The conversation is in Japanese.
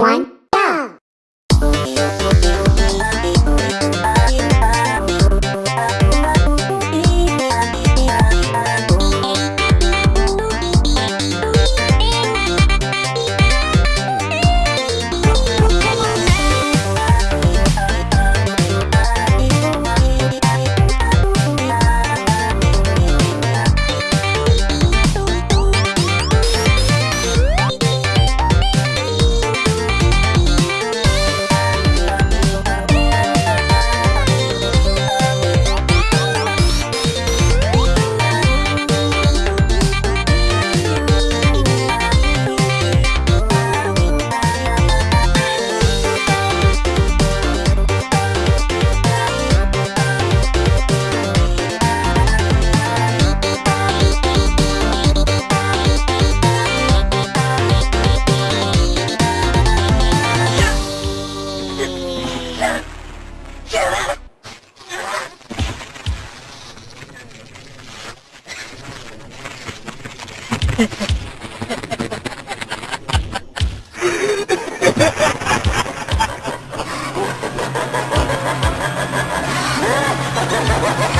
one, Ha ha ha!